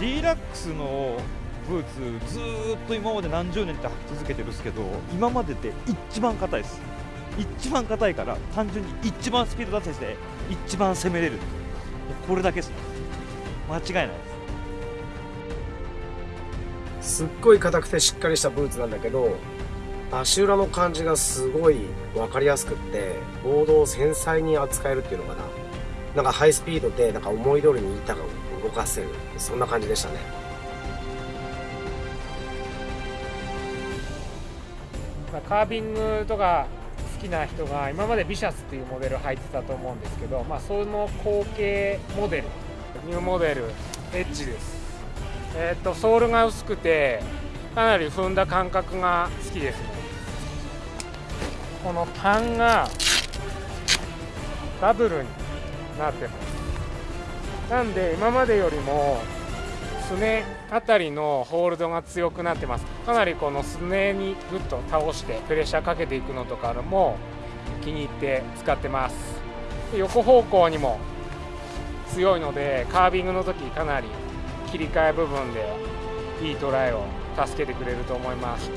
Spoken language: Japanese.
リラックスのブーツずっと今まで何十年って履き続けてるんですけど今までで一番硬いです。一番硬いから単純に一番スピード出せて一番攻めれる。これだけです間違いないです。すっごい硬くてしっかりしたブーツなんだけど足裏の感じがすごい分かりやすくってボードを繊細に扱えるっていうのかな。なんかハイスピードでなんか思い通りに板が動かせる。そんな感じでしたね。まあカービングとか好きな人が今までビシャスっていうモデル履いてたと思うんですけど、まあ、その後継モデル。ニューモデル。エッジです。えーっとソールが薄くてかなり踏んだ感覚が好きですね。このパンがダブルになってます。なんで今までよりもすねあたりのホールドが強くなってます。かなりこのすねにグッと倒してプレッシャーかけていくのとかも気に入って使ってます。横方向にも強いのでカービングの時かなり切り替え部分でいいトライを助けてくれると思います。